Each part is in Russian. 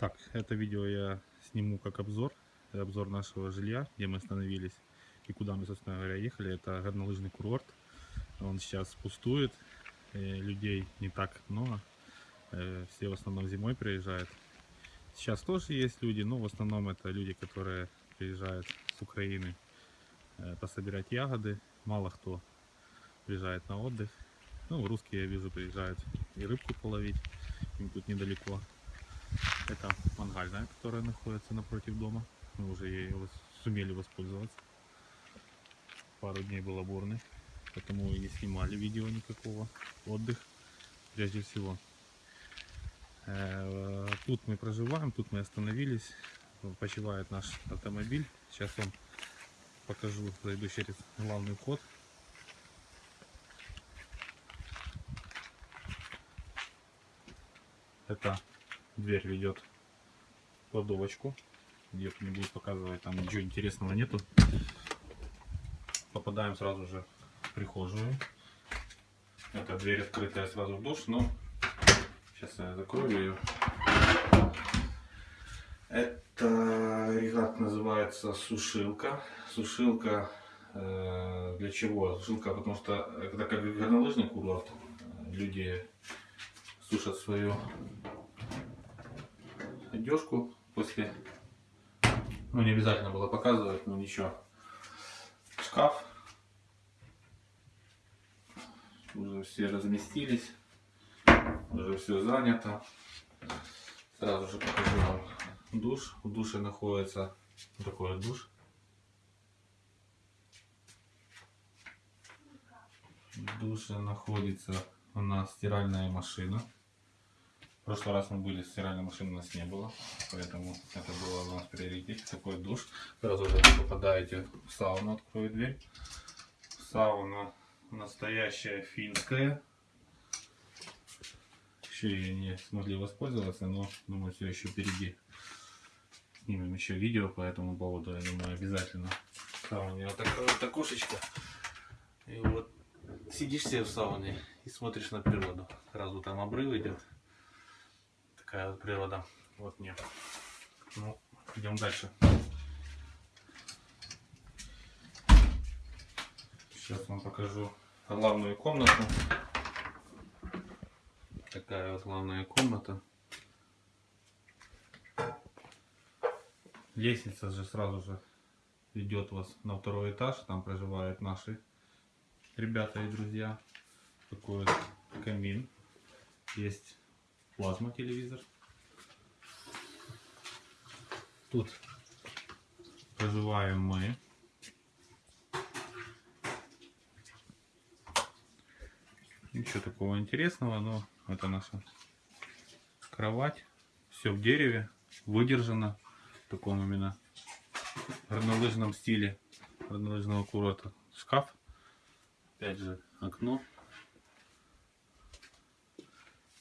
Так, это видео я сниму как обзор. Обзор нашего жилья, где мы остановились и куда мы, собственно говоря, ехали. Это горнолыжный курорт. Он сейчас пустует. людей не так много. Э, Все в основном зимой приезжают. Сейчас тоже есть люди, но в основном это люди, которые приезжают с Украины э, пособирать ягоды. Мало кто приезжает на отдых. Ну, русские, я вижу, приезжают и рыбку половить. Им тут недалеко. Это мангальная, которая находится напротив дома. Мы уже вос- сумели воспользоваться. Пару дней был бурный, потому и не снимали видео никакого. Отдых, прежде всего. Э, Тут мы проживаем, тут мы остановились. Почивает наш автомобиль. Сейчас вам покажу, зайду через главный вход. Это дверь ведет в кладовочку. Где не буду показывать, там ничего интересного нету. Попадаем сразу же в прихожую. Это дверь открытая сразу в душ, но сейчас я закрою ее. Это агрегат называется сушилка. Сушилка э, для чего? Сушилка, потому что это как горнолыжный курорт. Э, Люди сушат свою одежку после... Ну, не обязательно было показывать, но ничего. Шкаф. Уже все разместились. Уже все занято. Сразу же покажу вам душ. В душе находится такой душ. В душе находится у нас стиральная машина. Прошлый раз мы были, стиральной машины у нас не было, поэтому это было у нас приоритет. Такой душ. Сразу же попадаете в сауну, открою дверь. Сауна настоящая финская. Еще ее не смогли воспользоваться, но думаю, все еще впереди. Снимем еще видео по этому поводу, я думаю, обязательно. Сауне вот такая вот окошечко. И вот сидишь себе в сауне и смотришь на природу. Сразу там обрыв идет. Такая вот природа. Вот нет. Ну, идем дальше. Сейчас вам покажу главную комнату. Такая вот главная комната. Лестница же сразу же ведет вас на второй этаж. Там проживают наши ребята и друзья. Такой вот камин. Есть плазма телевизор. Тут проживаем мы. Ничего такого интересного, но это наша кровать. Все в дереве, выдержано в таком именно горнолыжном стиле горнолыжного курорта. Шкаф, опять же окно.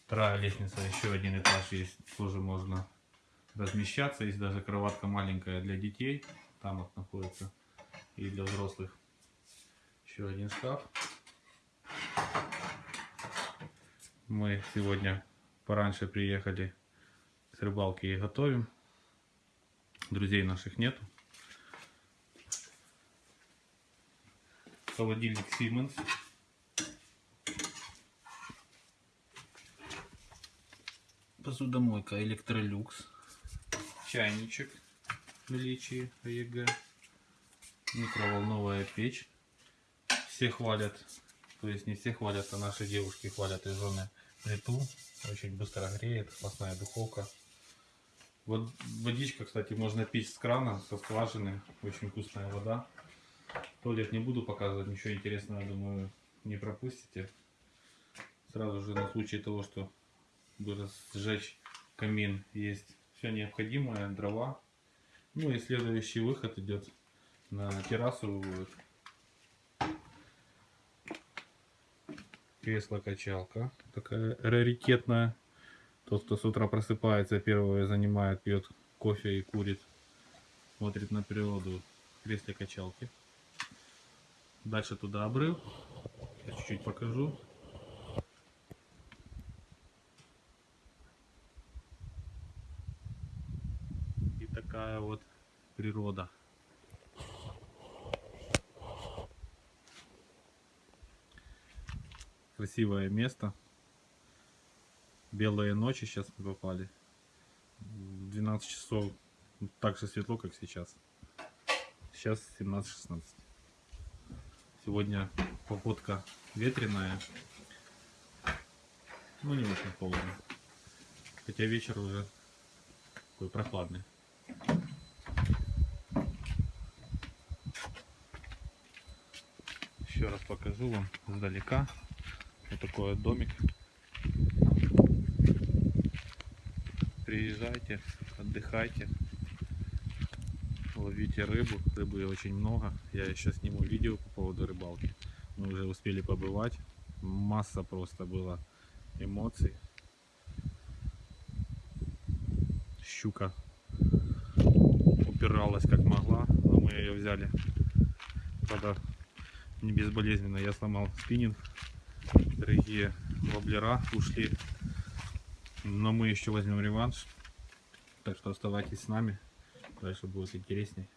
Вторая лестница, еще один этаж есть, тоже можно размещаться. Есть даже кроватка маленькая для детей, там вот находится, и для взрослых. Еще один шкаф. Мы сегодня пораньше приехали с рыбалки и готовим. Друзей наших нету. Холодильник Siemens. Посудомойка Электролюкс. Чайничек в наличии АЕГ. Микроволновая печь. Все хвалят, то есть не все хвалят, а наши девушки хвалят и жены плиту. Очень быстро греет, классная духовка. Вот водичка, кстати, можно пить с крана, со скважины. Очень вкусная вода. Туалет не буду показывать, ничего интересного, думаю, не пропустите. Сразу же на случай того, что бы сжечь камин, есть все необходимое, дрова. Ну и следующий выход идет на террасу. Вот. Кресло-качалка, такая раритетная. Тот, кто с утра просыпается, первое занимает, пьет кофе и курит, смотрит на природу в кресле качалки. Дальше туда обрыв. Чуть-чуть покажу. Такая вот природа. Красивое место. Белые ночи сейчас мы попали. В 12 часов так же светло, как сейчас. Сейчас 17-16. Сегодня погодка ветреная. Ну, не очень холодно. Хотя вечер уже такой прохладный. Еще раз покажу вам издалека. Вот такой вот домик. Приезжайте, отдыхайте, ловите рыбу. Рыбы очень много. Я еще сниму видео по поводу рыбалки. Мы уже успели побывать. Масса просто было эмоций. Щука упиралась как могла, но мы ее взяли. Правда, не безболезненно. Я сломал спиннинг. Дорогие воблера ушли. Но мы еще возьмем реванш. Так что оставайтесь с нами. Дальше будет интересней.